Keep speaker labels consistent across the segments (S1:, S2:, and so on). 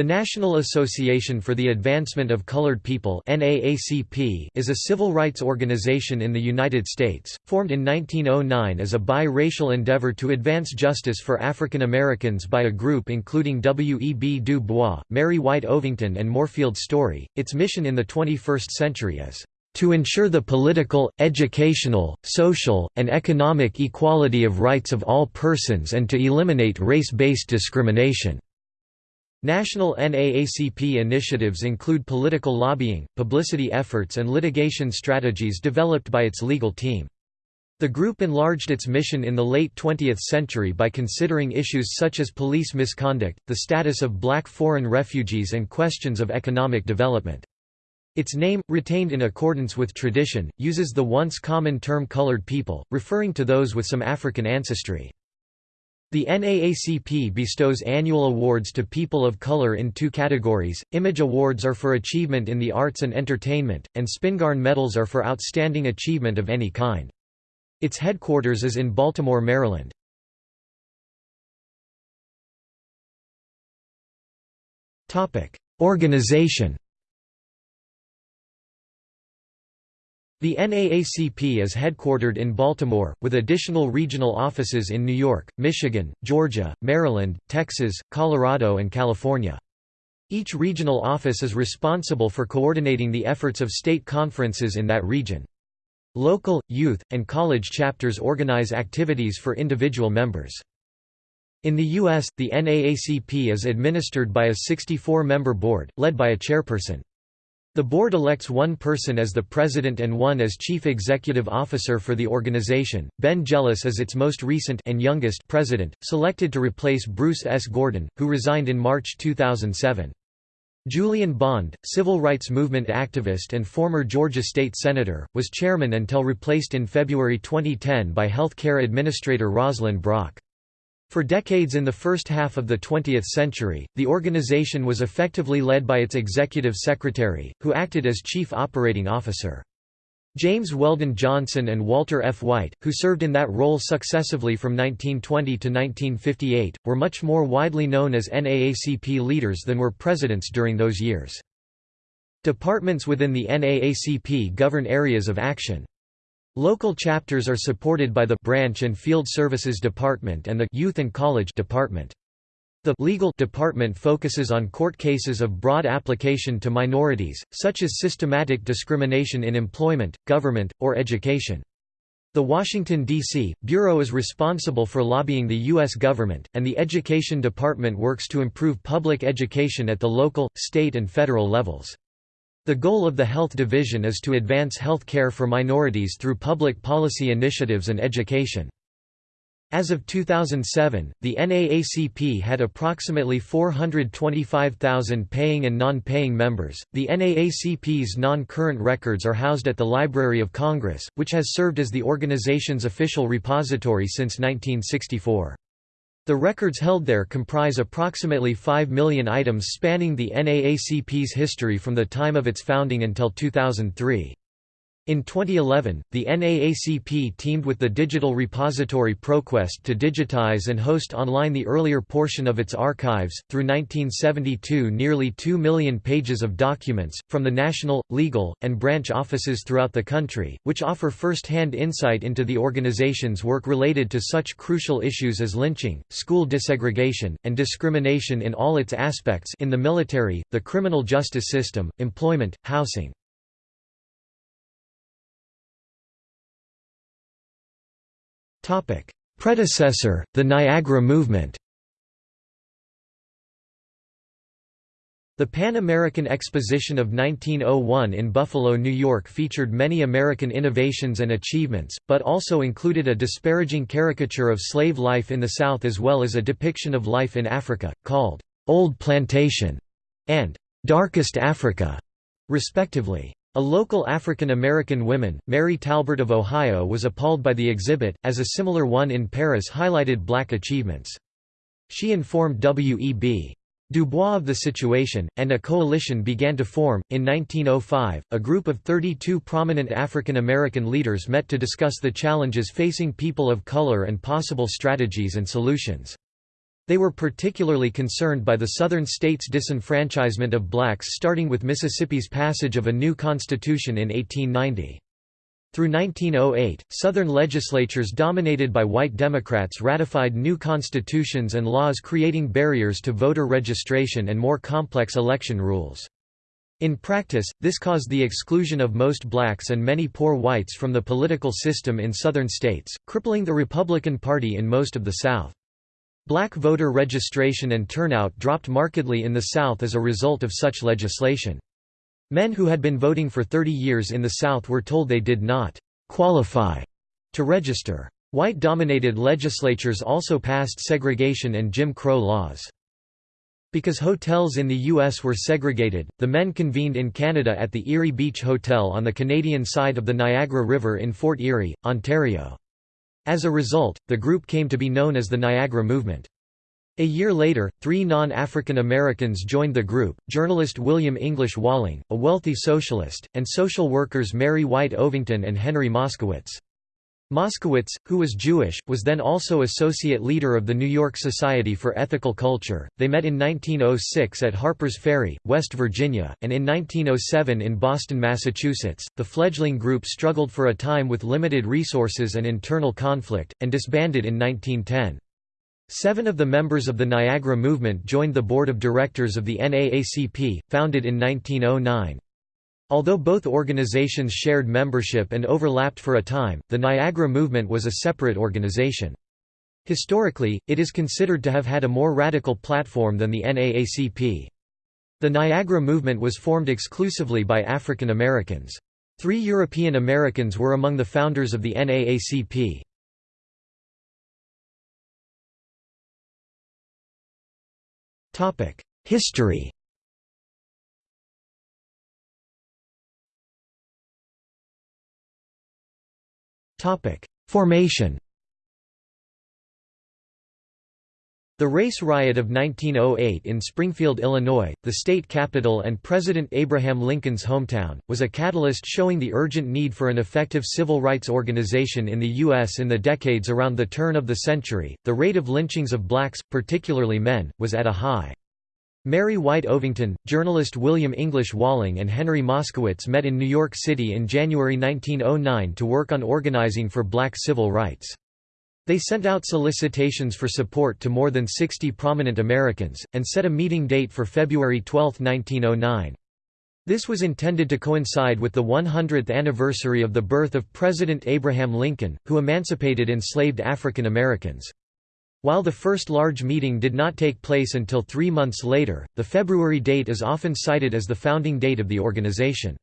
S1: The National Association for the Advancement of Colored People is a civil rights organization in the United States, formed in 1909 as a bi-racial endeavor to advance justice for African Americans by a group including W. E. B. Du Bois, Mary White Ovington and Moorfield Storey. Its mission in the 21st century is to ensure the political, educational, social, and economic equality of rights of all persons and to eliminate race-based discrimination." National NAACP initiatives include political lobbying, publicity efforts and litigation strategies developed by its legal team. The group enlarged its mission in the late 20th century by considering issues such as police misconduct, the status of black foreign refugees and questions of economic development. Its name, retained in accordance with tradition, uses the once common term colored people, referring to those with some African ancestry. The NAACP bestows annual awards to people of color in two categories, Image Awards are for achievement in the arts and entertainment, and Spingarn Medals are for outstanding achievement of any kind. Its headquarters is in Baltimore, Maryland. Organization The NAACP is headquartered in Baltimore, with additional regional offices in New York, Michigan, Georgia, Maryland, Texas, Colorado and California. Each regional office is responsible for coordinating the efforts of state conferences in that region. Local, youth, and college chapters organize activities for individual members. In the U.S., the NAACP is administered by a 64-member board, led by a chairperson. The board elects one person as the president and one as chief executive officer for the organization. Ben Jealous is its most recent and youngest president, selected to replace Bruce S. Gordon, who resigned in March 2007. Julian Bond, civil rights movement activist and former Georgia state senator, was chairman until replaced in February 2010 by health care administrator Roslyn Brock. For decades in the first half of the 20th century, the organization was effectively led by its executive secretary, who acted as chief operating officer. James Weldon Johnson and Walter F. White, who served in that role successively from 1920 to 1958, were much more widely known as NAACP leaders than were presidents during those years. Departments within the NAACP govern areas of action. Local chapters are supported by the Branch and Field Services Department and the Youth and College Department. The Legal Department focuses on court cases of broad application to minorities, such as systematic discrimination in employment, government, or education. The Washington, D.C., Bureau is responsible for lobbying the U.S. government, and the Education Department works to improve public education at the local, state and federal levels. The goal of the Health Division is to advance health care for minorities through public policy initiatives and education. As of 2007, the NAACP had approximately 425,000 paying and non-paying members. The NAACP's non-current records are housed at the Library of Congress, which has served as the organization's official repository since 1964. The records held there comprise approximately 5 million items spanning the NAACP's history from the time of its founding until 2003. In 2011, the NAACP teamed with the digital repository ProQuest to digitize and host online the earlier portion of its archives. Through 1972, nearly 2 million pages of documents, from the national, legal, and branch offices throughout the country, which offer first hand insight into the organization's work related to such crucial issues as lynching, school desegregation, and discrimination in all its aspects in the military, the criminal justice system, employment, housing. Predecessor, the Niagara Movement The Pan American Exposition of 1901 in Buffalo, New York featured many American innovations and achievements, but also included a disparaging caricature of slave life in the South as well as a depiction of life in Africa, called, "'Old Plantation' and "'Darkest Africa' respectively. A local African American woman, Mary Talbert of Ohio was appalled by the exhibit, as a similar one in Paris highlighted black achievements. She informed W.E.B. Du Bois of the situation, and a coalition began to form. In 1905, a group of 32 prominent African American leaders met to discuss the challenges facing people of color and possible strategies and solutions. They were particularly concerned by the Southern states' disenfranchisement of blacks starting with Mississippi's passage of a new constitution in 1890. Through 1908, Southern legislatures dominated by white Democrats ratified new constitutions and laws creating barriers to voter registration and more complex election rules. In practice, this caused the exclusion of most blacks and many poor whites from the political system in Southern states, crippling the Republican Party in most of the South. Black voter registration and turnout dropped markedly in the South as a result of such legislation. Men who had been voting for 30 years in the South were told they did not qualify to register. White-dominated legislatures also passed segregation and Jim Crow laws. Because hotels in the U.S. were segregated, the men convened in Canada at the Erie Beach Hotel on the Canadian side of the Niagara River in Fort Erie, Ontario. As a result, the group came to be known as the Niagara Movement. A year later, three non-African Americans joined the group, journalist William English Walling, a wealthy socialist, and social workers Mary White Ovington and Henry Moskowitz. Moskowitz, who was Jewish, was then also associate leader of the New York Society for Ethical Culture. They met in 1906 at Harper's Ferry, West Virginia, and in 1907 in Boston, Massachusetts. The fledgling group struggled for a time with limited resources and internal conflict, and disbanded in 1910. Seven of the members of the Niagara Movement joined the board of directors of the NAACP, founded in 1909. Although both organizations shared membership and overlapped for a time, the Niagara Movement was a separate organization. Historically, it is considered to have had a more radical platform than the NAACP. The Niagara Movement was formed exclusively by African Americans. Three European Americans were among the founders of the NAACP. History Formation The race riot of 1908 in Springfield, Illinois, the state capital and President Abraham Lincoln's hometown, was a catalyst showing the urgent need for an effective civil rights organization in the U.S. in the decades around the turn of the century. The rate of lynchings of blacks, particularly men, was at a high. Mary White Ovington, journalist William English Walling and Henry Moskowitz met in New York City in January 1909 to work on organizing for black civil rights. They sent out solicitations for support to more than 60 prominent Americans, and set a meeting date for February 12, 1909. This was intended to coincide with the 100th anniversary of the birth of President Abraham Lincoln, who emancipated enslaved African Americans. While the first large meeting did not take place until three months later, the February date is often cited as the founding date of the organization.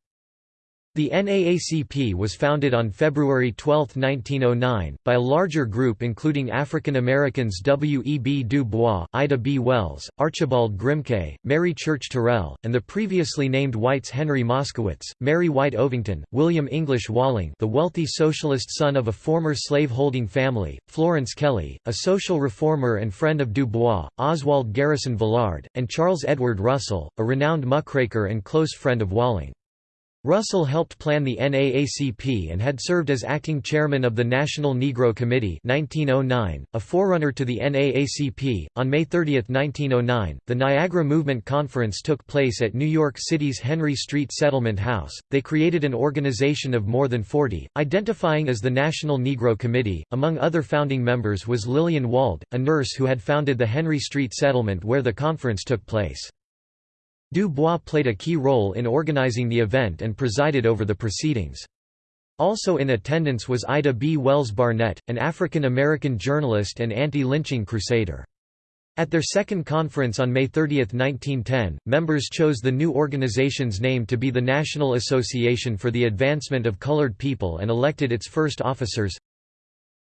S1: The NAACP was founded on February 12, 1909, by a larger group including African Americans W. E. B. Du Bois, Ida B. Wells, Archibald Grimke, Mary Church Terrell, and the previously named whites Henry Moskowitz, Mary White Ovington, William English Walling the wealthy socialist son of a former slave-holding family, Florence Kelley, a social reformer and friend of Du Bois, Oswald Garrison Villard, and Charles Edward Russell, a renowned muckraker and close friend of Walling. Russell helped plan the NAACP and had served as acting chairman of the National Negro Committee 1909, a forerunner to the NAACP. On May 30, 1909, the Niagara Movement Conference took place at New York City's Henry Street Settlement House. They created an organization of more than 40, identifying as the National Negro Committee. Among other founding members was Lillian Wald, a nurse who had founded the Henry Street settlement where the conference took place. Du Bois played a key role in organizing the event and presided over the proceedings. Also in attendance was Ida B. Wells Barnett, an African-American journalist and anti-lynching crusader. At their second conference on May 30, 1910, members chose the new organization's name to be the National Association for the Advancement of Colored People and elected its first officers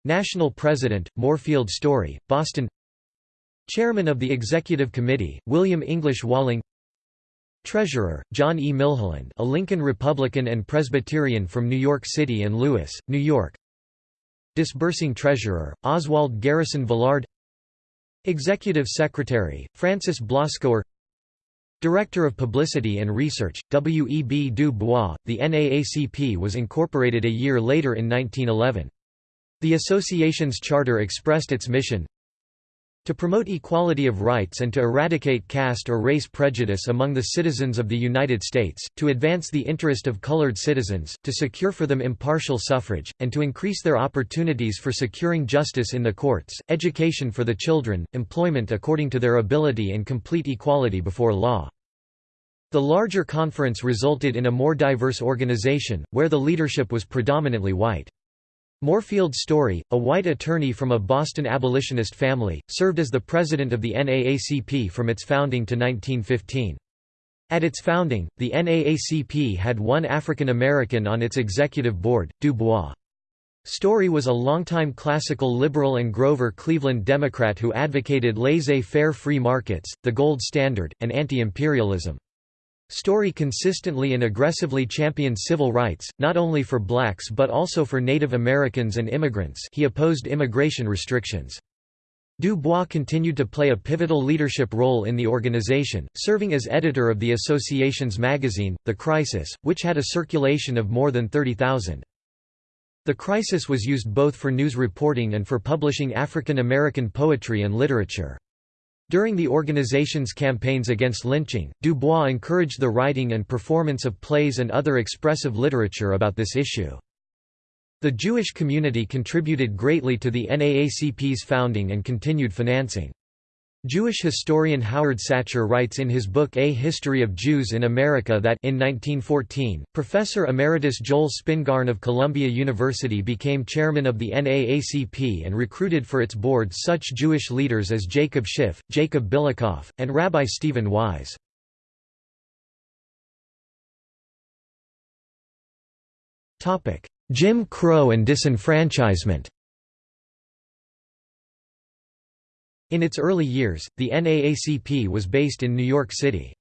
S1: National President, Moorfield Storey, Boston Chairman of the Executive Committee, William English Walling Treasurer, John E. Milholland a Lincoln Republican and Presbyterian from New York City and Lewis, New York Disbursing Treasurer, Oswald Garrison Villard Executive Secretary, Frances Blascoer Director of Publicity and Research, W. E. B. Du Bois. The NAACP was incorporated a year later in 1911. The association's charter expressed its mission To promote equality of rights and to eradicate caste or race prejudice among the citizens of the United States, to advance the interest of colored citizens, to secure for them impartial suffrage, and to increase their opportunities for securing justice in the courts, education for the children, employment according to their ability and complete equality before law. The larger conference resulted in a more diverse organization, where the leadership was predominantly white. Moorfield Storey, a white attorney from a Boston abolitionist family, served as the president of the NAACP from its founding to 1915. At its founding, the NAACP had one African American on its executive board, Du Bois. Storey was a longtime classical liberal and Grover Cleveland Democrat who advocated laissez-faire free markets, the gold standard, and anti-imperialism. Storey consistently and aggressively championed civil rights, not only for blacks but also for Native Americans and immigrants he opposed immigration restrictions. Du Bois continued to play a pivotal leadership role in the organization, serving as editor of the association's magazine, The Crisis, which had a circulation of more than 30,000. The Crisis was used both for news reporting and for publishing African American poetry and literature. During the organization's campaigns against lynching, Du Bois encouraged the writing and performance of plays and other expressive literature about this issue. The Jewish community contributed greatly to the NAACP's founding and continued financing. Jewish historian Howard Sachar writes in his book A History of Jews in America that in 1914, Professor Emeritus Joel Spingarn of Columbia University became chairman of the NAACP and recruited for its board such Jewish leaders as Jacob Schiff, Jacob Billikopf, and Rabbi Stephen Wise. Jim Crow and disenfranchisement In its early years, the NAACP was based in New York City.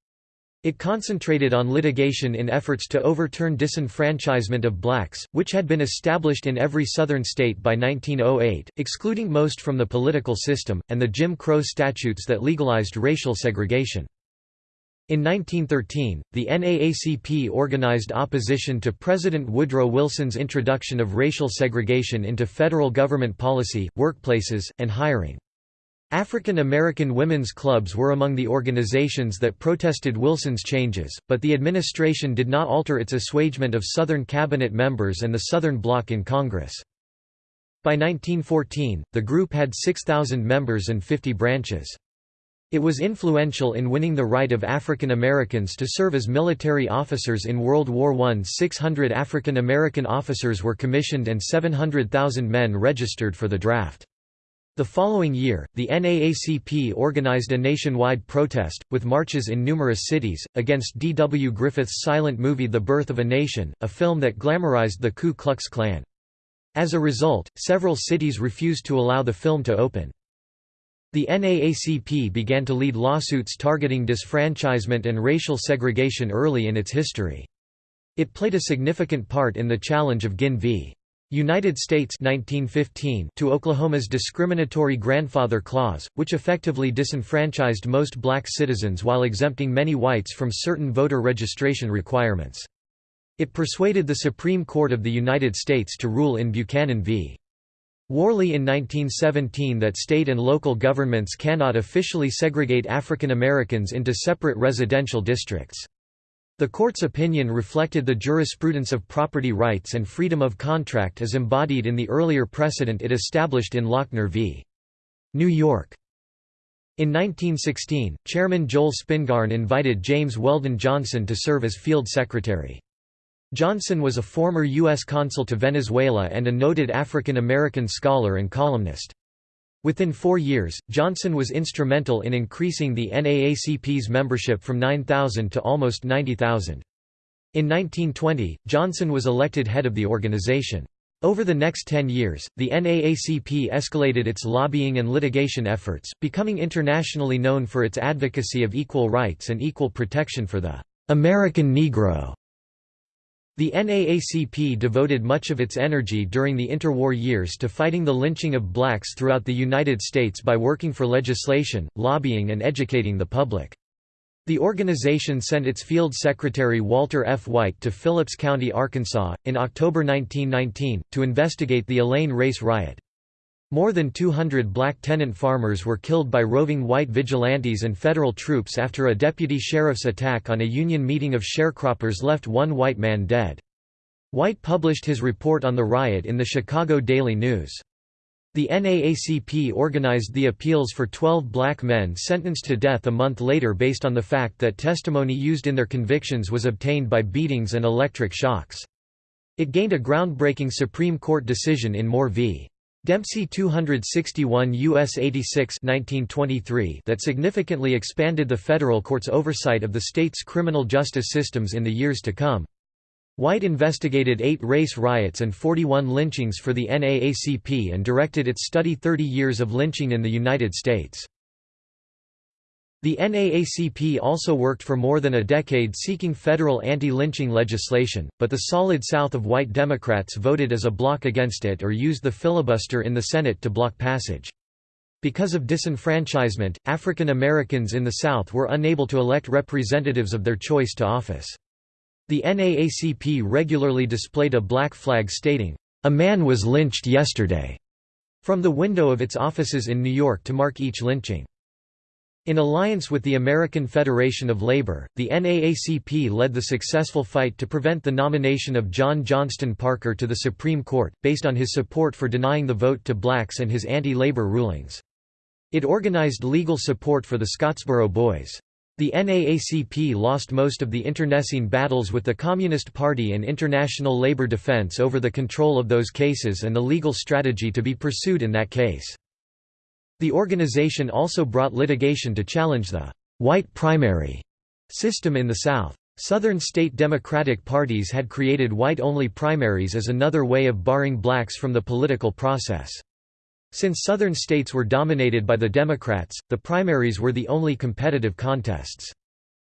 S1: It concentrated on litigation in efforts to overturn disenfranchisement of blacks, which had been established in every southern state by 1908, excluding most from the political system, and the Jim Crow statutes that legalized racial segregation. In 1913, the NAACP organized opposition to President Woodrow Wilson's introduction of racial segregation into federal government policy, workplaces, and hiring. African American women's clubs were among the organizations that protested Wilson's changes, but the administration did not alter its assuagement of Southern cabinet members and the Southern Bloc in Congress. By 1914, the group had 6,000 members and 50 branches. It was influential in winning the right of African Americans to serve as military officers in World War I. 600 African American officers were commissioned and 700,000 men registered for the draft. The following year, the NAACP organized a nationwide protest, with marches in numerous cities, against D. W. Griffith's silent movie The Birth of a Nation, a film that glamorized the Ku Klux Klan. As a result, several cities refused to allow the film to open. The NAACP began to lead lawsuits targeting disfranchisement and racial segregation early in its history. It played a significant part in the challenge of Guinn v. United States 1915 to Oklahoma's discriminatory grandfather clause, which effectively disenfranchised most black citizens while exempting many whites from certain voter registration requirements. It persuaded the Supreme Court of the United States to rule in Buchanan v. Warley in 1917 that state and local governments cannot officially segregate African Americans into separate residential districts. The court's opinion reflected the jurisprudence of property rights and freedom of contract as embodied in the earlier precedent it established in Lochner v. New York. In 1916, Chairman Joel Spingarn invited James Weldon Johnson to serve as field secretary. Johnson was a former U.S. consul to Venezuela and a noted African American scholar and columnist. Within four years, Johnson was instrumental in increasing the NAACP's membership from 9,000 to almost 90,000. In 1920, Johnson was elected head of the organization. Over the next 10 years, the NAACP escalated its lobbying and litigation efforts, becoming internationally known for its advocacy of equal rights and equal protection for the American Negro. The NAACP devoted much of its energy during the interwar years to fighting the lynching of blacks throughout the United States by working for legislation, lobbying and educating the public. The organization sent its field secretary Walter F. White to Phillips County, Arkansas, in October 1919, to investigate the Elaine race riot. More than 200 black tenant farmers were killed by roving white vigilantes and federal troops after a deputy sheriff's attack on a union meeting of sharecroppers left one white man dead. White published his report on the riot in the Chicago Daily News. The NAACP organized the appeals for 12 black men sentenced to death a month later based on the fact that testimony used in their convictions was obtained by beatings and electric shocks. It gained a groundbreaking Supreme Court decision in Moore v. Dempsey 261 U.S. 86 1923 that significantly expanded the federal court's oversight of the state's criminal justice systems in the years to come. White investigated eight race riots and 41 lynchings for the NAACP and directed its study 30 years of lynching in the United States. The NAACP also worked for more than a decade seeking federal anti-lynching legislation, but the solid South of white Democrats voted as a bloc against it or used the filibuster in the Senate to block passage. Because of disenfranchisement, African Americans in the South were unable to elect representatives of their choice to office. The NAACP regularly displayed a black flag stating, "'A man was lynched yesterday' from the window of its offices in New York to mark each lynching. In alliance with the American Federation of Labor, the NAACP led the successful fight to prevent the nomination of John Johnston Parker to the Supreme Court, based on his support for denying the vote to blacks and his anti-labor rulings. It organized legal support for the Scottsboro Boys. The NAACP lost most of the internecine battles with the Communist Party and international labor defense over the control of those cases and the legal strategy to be pursued in that case. The organization also brought litigation to challenge the white primary system in the South. Southern state Democratic parties had created white-only primaries as another way of barring blacks from the political process. Since Southern states were dominated by the Democrats, the primaries were the only competitive contests.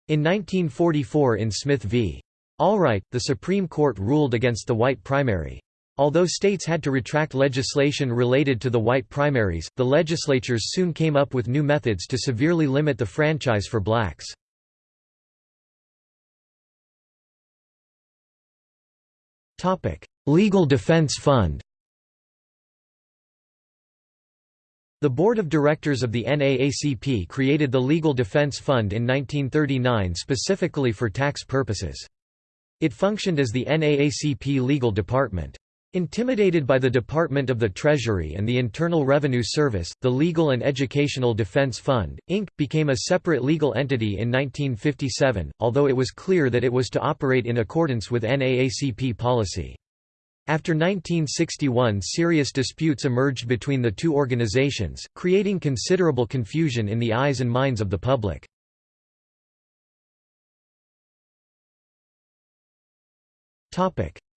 S1: In 1944 in Smith v. Allwright, the Supreme Court ruled against the white primary. Although states had to retract legislation related to the white primaries, the legislatures soon came up with new methods to severely limit the franchise for blacks. Legal Defense Fund The Board of Directors of the NAACP created the Legal Defense Fund in 1939 specifically for tax purposes. It functioned as the NAACP legal department. Intimidated by the Department of the Treasury and the Internal Revenue Service, the Legal and Educational Defense Fund, Inc., became a separate legal entity in 1957, although it was clear that it was to operate in accordance with NAACP policy. After 1961 serious disputes emerged between the two organizations, creating considerable confusion in the eyes and minds of the public.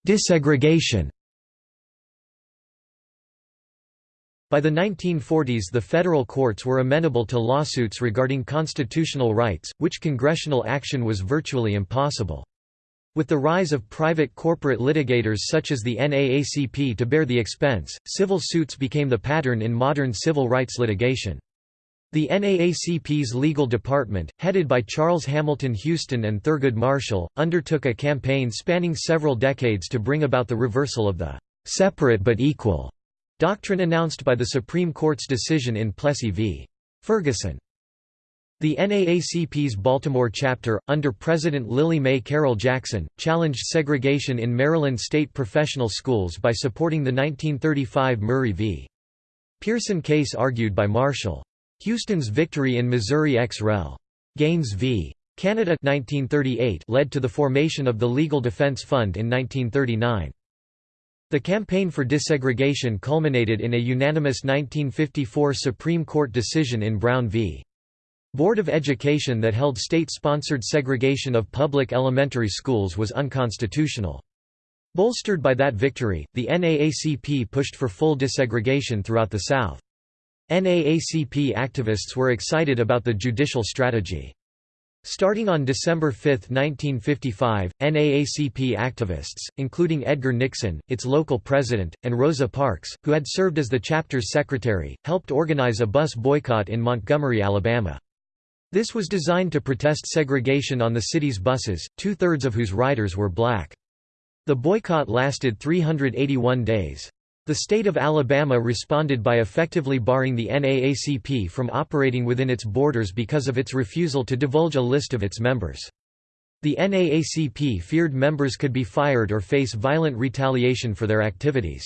S1: Desegregation By the 1940s the federal courts were amenable to lawsuits regarding constitutional rights, which congressional action was virtually impossible. With the rise of private corporate litigators such as the NAACP to bear the expense, civil suits became the pattern in modern civil rights litigation. The NAACP's legal department, headed by Charles Hamilton Houston and Thurgood Marshall, undertook a campaign spanning several decades to bring about the reversal of the "'separate but equal' Doctrine announced by the Supreme Court's decision in Plessy v. Ferguson. The NAACP's Baltimore chapter, under President Lillie Mae Carroll Jackson, challenged segregation in Maryland state professional schools by supporting the 1935 Murray v. Pearson case argued by Marshall. Houston's victory in Missouri ex rel. Gaines v. Canada 1938 led to the formation of the Legal Defense Fund in 1939. The campaign for desegregation culminated in a unanimous 1954 Supreme Court decision in Brown v. Board of Education that held state-sponsored segregation of public elementary schools was unconstitutional. Bolstered by that victory, the NAACP pushed for full desegregation throughout the South. NAACP activists were excited about the judicial strategy. Starting on December 5, 1955, NAACP activists, including Edgar Nixon, its local president, and Rosa Parks, who had served as the chapter's secretary, helped organize a bus boycott in Montgomery, Alabama. This was designed to protest segregation on the city's buses, two-thirds of whose riders were black. The boycott lasted 381 days. The state of Alabama responded by effectively barring the NAACP from operating within its borders because of its refusal to divulge a list of its members. The NAACP feared members could be fired or face violent retaliation for their activities.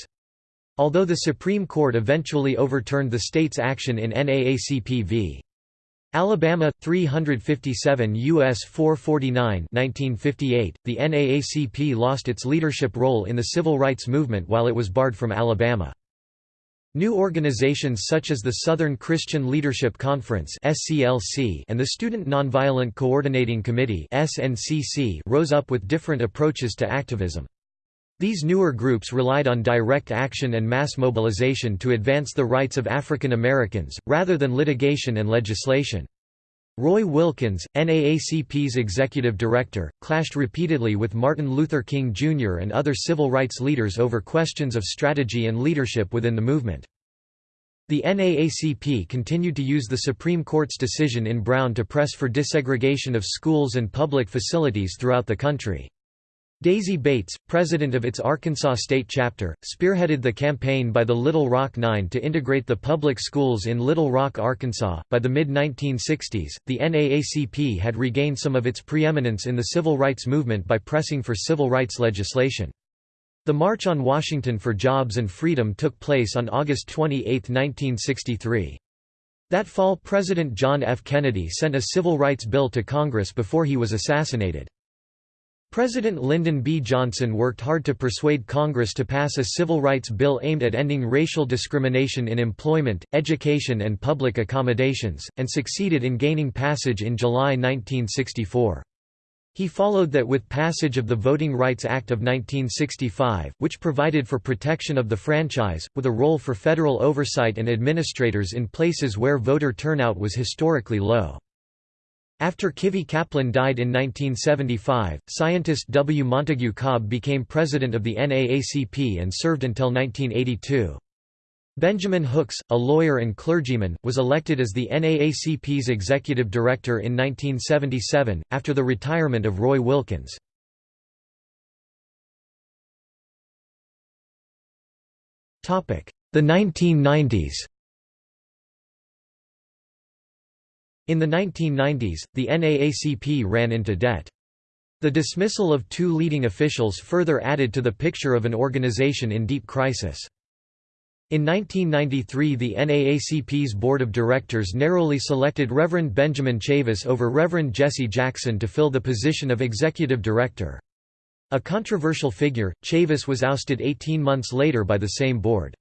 S1: Although the Supreme Court eventually overturned the state's action in NAACP v. Alabama 357 US 449 1958 the NAACP lost its leadership role in the civil rights movement while it was barred from Alabama New organizations such as the Southern Christian Leadership Conference and the Student Nonviolent Coordinating Committee rose up with different approaches to activism. These newer groups relied on direct action and mass mobilization to advance the rights of African Americans, rather than litigation and legislation. Roy Wilkins, NAACP's executive director, clashed repeatedly with Martin Luther King Jr. and other civil rights leaders over questions of strategy and leadership within the movement. The NAACP continued to use the Supreme Court's decision in Brown to press for desegregation of schools and public facilities throughout the country. Daisy Bates, president of its Arkansas state chapter, spearheaded the campaign by the Little Rock Nine to integrate the public schools in Little Rock, Arkansas. By the mid 1960s, the NAACP had regained some of its preeminence in the civil rights movement by pressing for civil rights legislation. The March on Washington for Jobs and Freedom took place on August 28, 1963. That fall President John F. Kennedy sent a civil rights bill to Congress before he was assassinated. President Lyndon B. Johnson worked hard to persuade Congress to pass a civil rights bill aimed at ending racial discrimination in employment, education and public accommodations, and succeeded in gaining passage in July 1964. He followed that with passage of the Voting Rights Act of 1965, which provided for protection of the franchise, with a role for federal oversight and administrators in places where voter turnout was historically low. After Kivie Kaplan died in 1975, scientist W. Montague Cobb became president of the NAACP and served until 1982. Benjamin Hooks, a lawyer and clergyman, was elected as the NAACP's executive director in 1977, after the retirement of Roy Wilkins. The 1990s In the 1990s, the NAACP ran into debt. The dismissal of two leading officials further added to the picture of an organization in deep crisis. In 1993 the NAACP's board of directors narrowly selected Reverend Benjamin Chavis over Reverend Jesse Jackson to fill the position of executive director. A controversial figure, Chavis was ousted 18 months later by the same board.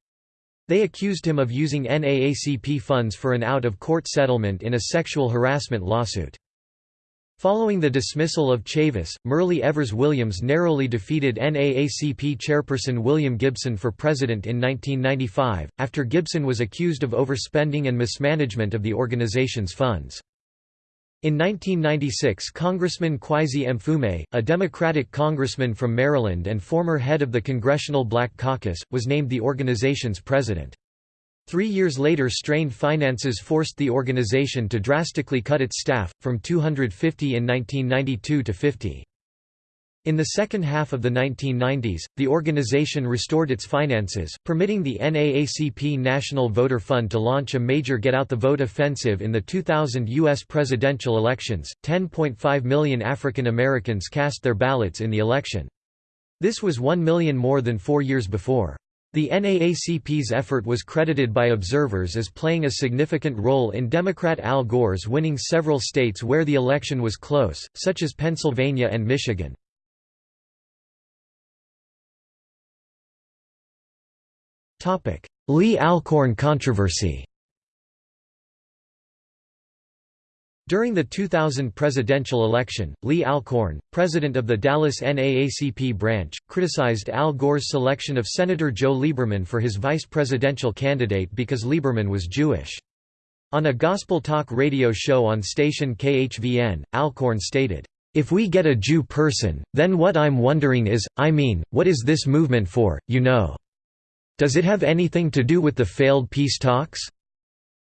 S1: They accused him of using NAACP funds for an out-of-court settlement in a sexual harassment lawsuit. Following the dismissal of Chavis, Myrlie Evers Williams narrowly defeated NAACP chairperson William Gibson for president in 1995, after Gibson was accused of overspending and mismanagement of the organization's funds. In 1996 Congressman Kweisi Mfume, a Democratic congressman from Maryland and former head of the Congressional Black Caucus, was named the organization's president. Three years later strained finances forced the organization to drastically cut its staff, from 250 in 1992 to 50. In the second half of the 1990s, the organization restored its finances, permitting the NAACP National Voter Fund to launch a major Get Out the Vote offensive in the 2000 U.S. presidential elections. 10.5 million African Americans cast their ballots in the election. This was 1 million more than four years before. The NAACP's effort was credited by observers as playing a significant role in Democrat Al Gore's winning several states where the election was close, such as Pennsylvania and Michigan. Lee Alcorn controversy During the 2000 presidential election, Lee Alcorn, president of the Dallas NAACP branch, criticized Al Gore's selection of Senator Joe Lieberman for his vice presidential candidate because Lieberman was Jewish. On a gospel talk radio show on station KHVN, Alcorn stated, "...if we get a Jew person, then what I'm wondering is, I mean, what is this movement for, you know?" Does it have anything to do with the failed peace talks?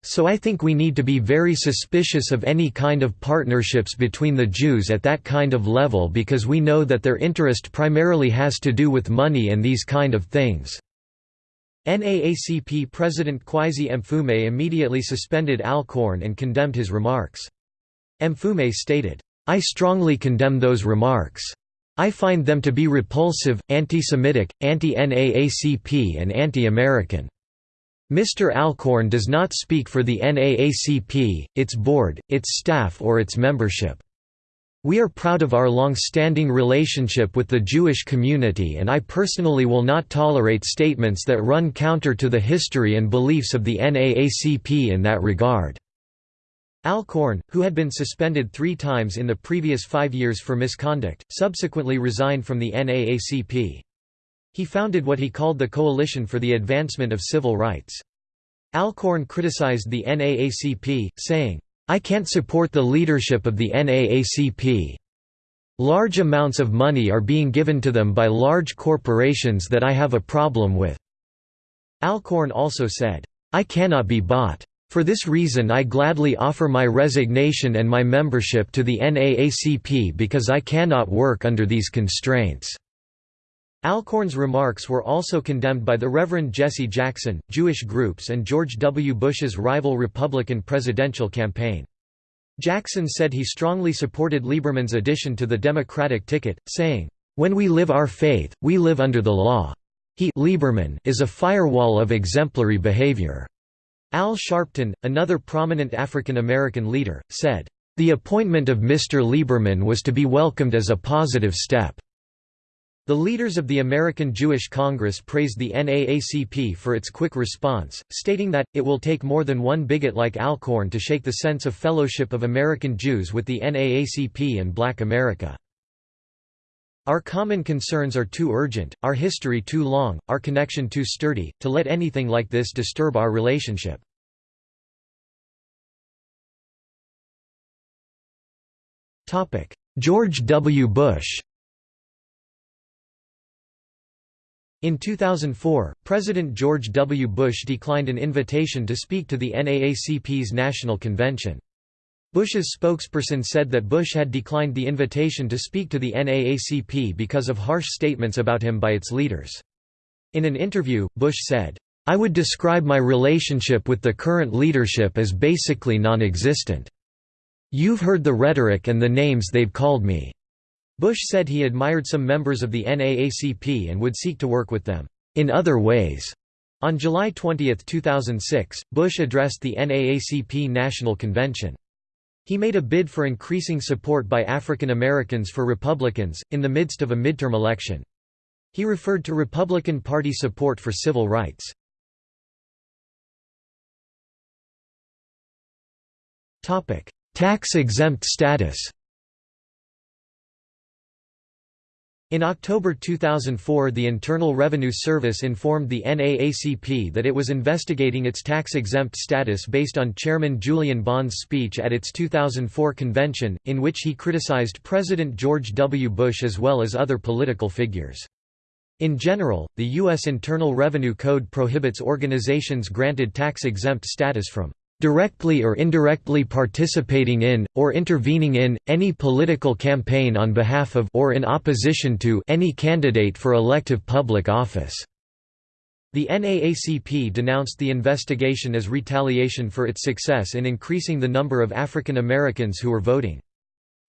S1: So I think we need to be very suspicious of any kind of partnerships between the Jews at that kind of level because we know that their interest primarily has to do with money and these kind of things." NAACP President Kweisi Mfume immediately suspended Alcorn and condemned his remarks. Mfume stated, I strongly condemn those remarks. I find them to be repulsive, anti-Semitic, anti-NAACP and anti-American. Mr. Alcorn does not speak for the NAACP, its board, its staff or its membership. We are proud of our long-standing relationship with the Jewish community and I personally will not tolerate statements that run counter to the history and beliefs of the NAACP in that regard. Alcorn, who had been suspended three times in the previous five years for misconduct, subsequently resigned from the NAACP. He founded what he called the Coalition for the Advancement of Civil Rights. Alcorn criticized the NAACP, saying, I can't support the leadership of the NAACP. Large amounts of money are being given to them by large corporations that I have a problem with." Alcorn also said, I cannot be bought. For this reason I gladly offer my resignation and my membership to the NAACP because I cannot work under these constraints." Alcorn's remarks were also condemned by the Reverend Jesse Jackson, Jewish groups and George W. Bush's rival Republican presidential campaign. Jackson said he strongly supported Lieberman's addition to the Democratic ticket, saying, "...when we live our faith, we live under the law. He Lieberman is a firewall of exemplary behavior." Al Sharpton, another prominent African American leader, said, "...the appointment of Mr. Lieberman was to be welcomed as a positive step." The leaders of the American Jewish Congress praised the NAACP for its quick response, stating that, it will take more than one bigot like Alcorn to shake the sense of fellowship of American Jews with the NAACP and Black America. Our common concerns are too urgent, our history too long, our connection too sturdy, to let anything like this disturb our relationship. George W. Bush In 2004, President George W. Bush declined an invitation to speak to the NAACP's National Convention. Bush's spokesperson said that Bush had declined the invitation to speak to the NAACP because of harsh statements about him by its leaders. In an interview, Bush said, I would describe my relationship with the current leadership as basically non-existent. You've heard the rhetoric and the names they've called me. Bush said he admired some members of the NAACP and would seek to work with them, in other ways. On July 20, 2006, Bush addressed the NAACP National Convention. He made a bid for increasing support by African Americans for Republicans, in the midst of a midterm election. He referred to Republican Party support for civil rights. Tax-exempt status In October 2004 the Internal Revenue Service informed the NAACP that it was investigating its tax-exempt status based on Chairman Julian Bond's speech at its 2004 convention, in which he criticized President George W. Bush as well as other political figures. In general, the U.S. Internal Revenue Code prohibits organizations granted tax-exempt status from directly or indirectly participating in, or intervening in, any political campaign on behalf of or in opposition to any candidate for elective public office." The NAACP denounced the investigation as retaliation for its success in increasing the number of African Americans who were voting.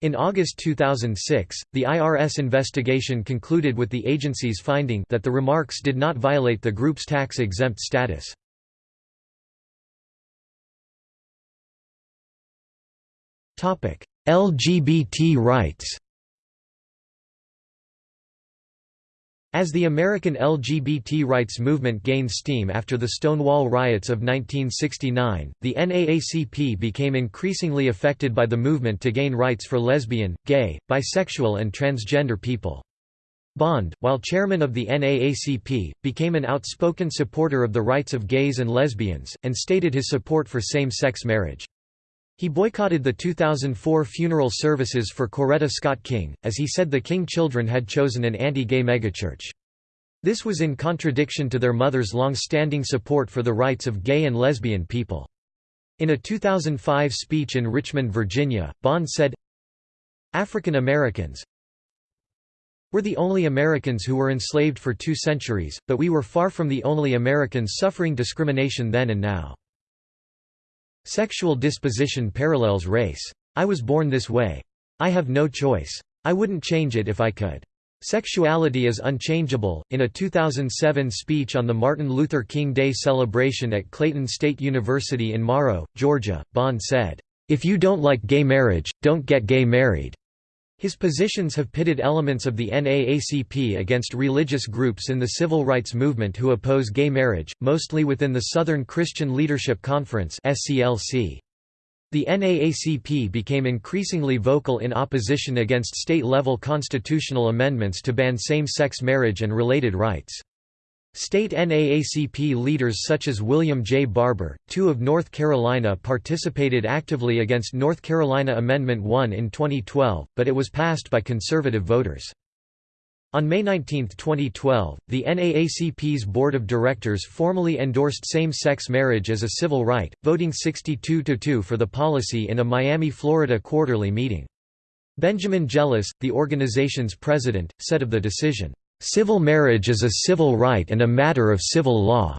S1: In August 2006, the IRS investigation concluded with the agency's finding that the remarks did not violate the group's tax-exempt status. LGBT rights As the American LGBT rights movement gained steam after the Stonewall riots of 1969, the NAACP became increasingly affected by the movement to gain rights for lesbian, gay, bisexual and transgender people. Bond, while chairman of the NAACP, became an outspoken supporter of the rights of gays and lesbians, and stated his support for same-sex marriage. He boycotted the 2004 funeral services for Coretta Scott King, as he said the King children had chosen an anti-gay megachurch. This was in contradiction to their mother's long-standing support for the rights of gay and lesbian people. In a 2005 speech in Richmond, Virginia, Bond said, African Americans We're the only Americans who were enslaved for two centuries, but we were far from the only Americans suffering discrimination then and now. Sexual disposition parallels race. I was born this way. I have no choice. I wouldn't change it if I could. Sexuality is unchangeable. In a 2007 speech on the Martin Luther King Day celebration at Clayton State University in Morrow, Georgia, Bond said, If you don't like gay marriage, don't get gay married. His positions have pitted elements of the NAACP against religious groups in the civil rights movement who oppose gay marriage, mostly within the Southern Christian Leadership Conference. The NAACP became increasingly vocal in opposition against state-level constitutional amendments to ban same-sex marriage and related rights. State NAACP leaders such as William J. Barber, two of North Carolina participated actively against North Carolina Amendment 1 in 2012, but it was passed by conservative voters. On May 19, 2012, the NAACP's board of directors formally endorsed same-sex marriage as a civil right, voting 62–2 for the policy in a Miami, Florida quarterly meeting. Benjamin Jealous, the organization's president, said of the decision, "...civil marriage is a civil right and a matter of civil law."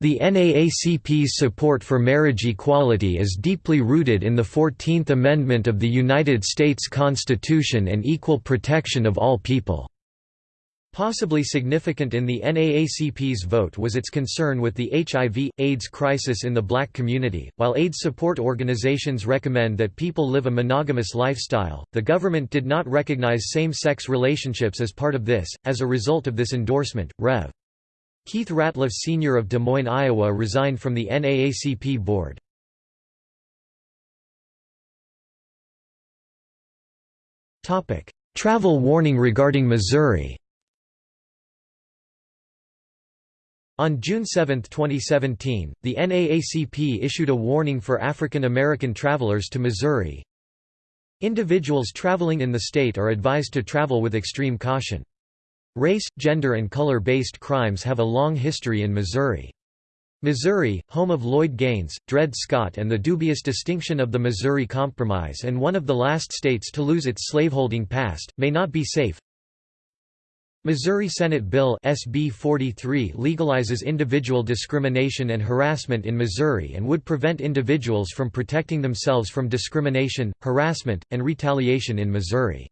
S1: The NAACP's support for marriage equality is deeply rooted in the Fourteenth Amendment of the United States Constitution and equal protection of all people. Possibly significant in the NAACP's vote was its concern with the HIV, AIDS crisis in the black community. While AIDS support organizations recommend that people live a monogamous lifestyle, the government did not recognize same sex relationships as part of this. As a result of this endorsement, Rev. Keith Ratliff Sr. of Des Moines, Iowa resigned from the NAACP board. Travel warning regarding Missouri On June 7, 2017, the NAACP issued a warning for African American travelers to Missouri. Individuals traveling in the state are advised to travel with extreme caution. Race, gender and color-based crimes have a long history in Missouri. Missouri, home of Lloyd Gaines, Dred Scott and the dubious distinction of the Missouri Compromise and one of the last states to lose its slaveholding past, may not be safe. Missouri Senate Bill SB 43 legalizes individual discrimination and harassment in Missouri and would prevent individuals from protecting themselves from discrimination, harassment, and retaliation in Missouri.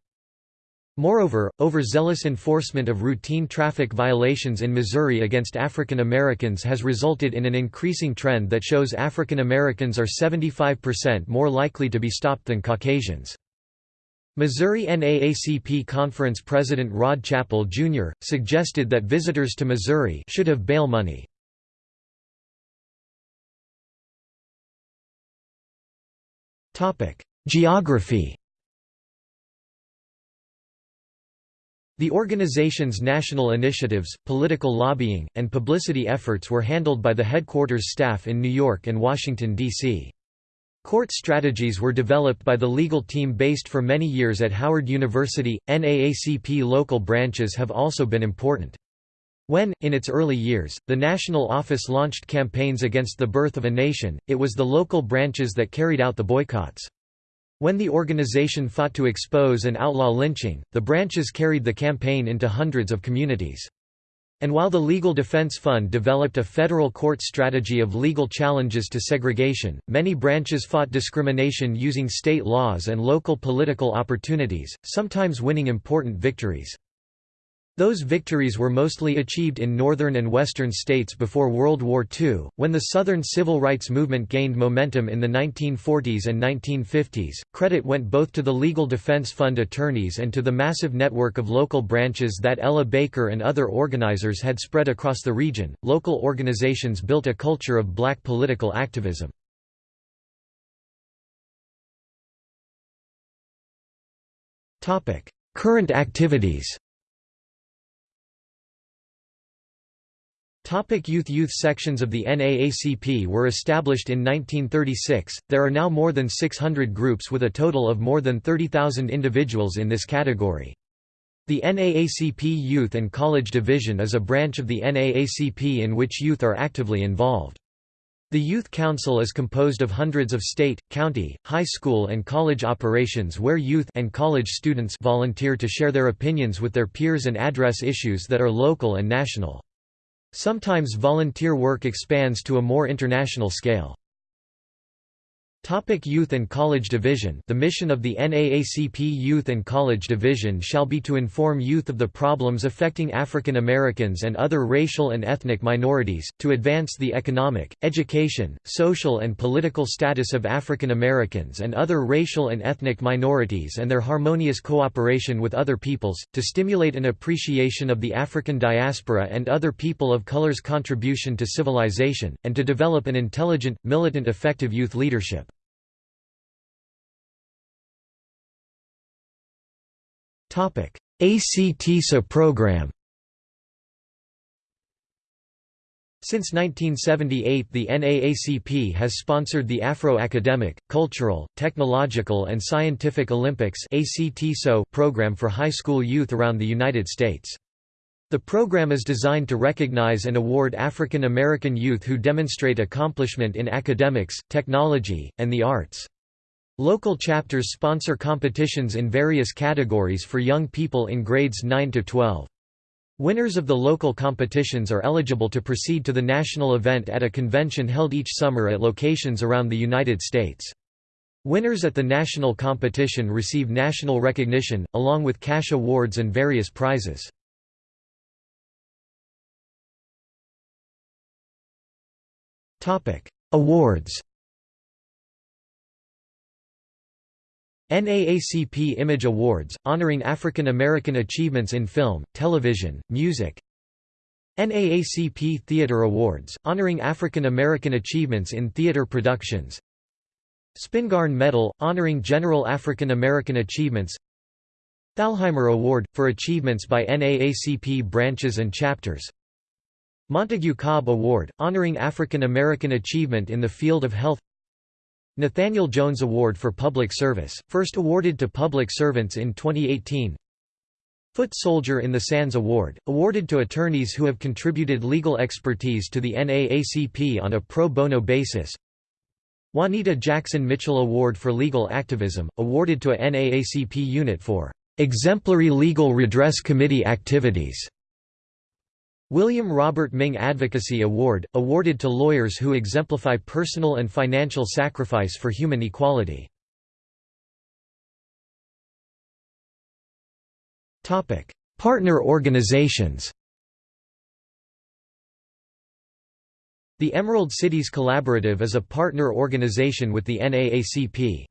S1: Moreover, overzealous enforcement of routine traffic violations in Missouri against African Americans has resulted in an increasing trend that shows African Americans are 75% more likely to be stopped than Caucasians. Missouri NAACP Conference President Rod Chappell, Jr., suggested that visitors to Missouri should have bail money. Geography The organization's national initiatives, political lobbying, and publicity efforts were handled by the headquarters staff in New York and Washington, D.C. Court strategies were developed by the legal team based for many years at Howard University. NAACP local branches have also been important. When, in its early years, the national office launched campaigns against the birth of a nation, it was the local branches that carried out the boycotts. When the organization fought to expose and outlaw lynching, the branches carried the campaign into hundreds of communities. And while the Legal Defense Fund developed a federal court strategy of legal challenges to segregation, many branches fought discrimination using state laws and local political opportunities, sometimes winning important victories. Those victories were mostly achieved in northern and western states before World War II. When the Southern civil rights movement gained momentum in the 1940s and 1950s, credit went both to the Legal Defense Fund attorneys and to the massive network of local branches that Ella Baker and other organizers had spread across the region. Local organizations built a culture of black political activism. Current activities Topic youth Youth sections of the NAACP were established in 1936, there are now more than 600 groups with a total of more than 30,000 individuals in this category. The NAACP Youth and College Division is a branch of the NAACP in which youth are actively involved. The Youth Council is composed of hundreds of state, county, high school and college operations where youth and college students volunteer to share their opinions with their peers and address issues that are local and national. Sometimes volunteer work expands to a more international scale. Topic Youth and College Division The mission of the NAACP Youth and College Division shall be to inform youth of the problems affecting African Americans and other racial and ethnic minorities, to advance the economic, education, social and political status of African Americans and other racial and ethnic minorities and their harmonious cooperation with other peoples, to stimulate an appreciation of the African diaspora and other people of color's contribution to civilization, and to develop an intelligent, militant effective youth leadership. ACT-SO program Since 1978 the NAACP has sponsored the Afro-Academic, Cultural, Technological and Scientific Olympics program for high school youth around the United States. The program is designed to recognize and award African American youth who demonstrate accomplishment in academics, technology, and the arts. Local chapters sponsor competitions in various categories for young people in grades 9 to 12. Winners of the local competitions are eligible to proceed to the national event at a convention held each summer at locations around the United States. Winners at the national competition receive national recognition, along with cash awards and various prizes. Awards NAACP Image Awards, honoring African American achievements in film, television, music. NAACP Theatre Awards, honoring African American achievements in theatre productions. Spingarn Medal, honoring general African American achievements. Thalheimer Award, for achievements by NAACP branches and chapters. Montague Cobb Award, honoring African American achievement in the field of health Nathaniel Jones Award for Public Service, first awarded to public servants in 2018 Foot Soldier in the Sands Award, awarded to attorneys who have contributed legal expertise to the NAACP on a pro bono basis Juanita Jackson Mitchell Award for Legal Activism, awarded to a NAACP unit for "...exemplary legal redress committee activities." William Robert Ming Advocacy Award, awarded to lawyers who exemplify personal and financial sacrifice for human equality. Partner organizations The Emerald Cities Collaborative is a partner organization with the NAACP.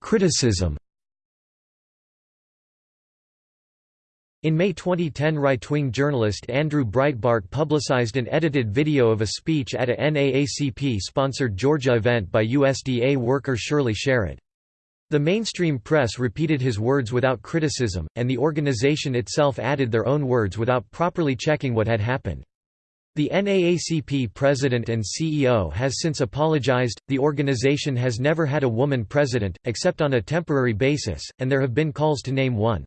S1: Criticism In May 2010 right-wing journalist Andrew Breitbart publicized an edited video of a speech at a NAACP-sponsored Georgia event by USDA worker Shirley Sherrod. The mainstream press repeated his words without criticism, and the organization itself added their own words without properly checking what had happened. The NAACP president and CEO has since apologized. The organization has never had a woman president, except on a temporary basis, and there have been calls to name one.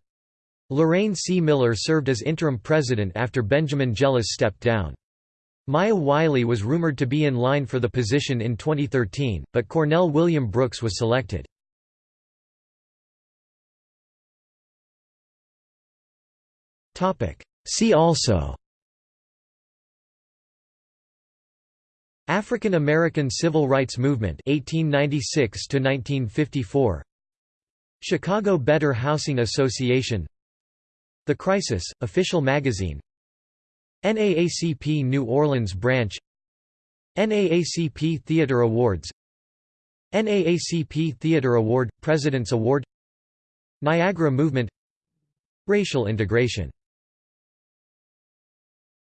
S1: Lorraine C. Miller served as interim president after Benjamin Jealous stepped down. Maya Wiley was rumored to be in line for the position in 2013, but Cornell William Brooks was selected. See also African American Civil Rights Movement 1896 1954 Chicago Better Housing Association the Crisis, official magazine. NAACP New Orleans branch. NAACP Theatre Awards. NAACP Theatre Award – President's Award. Niagara Movement. Racial integration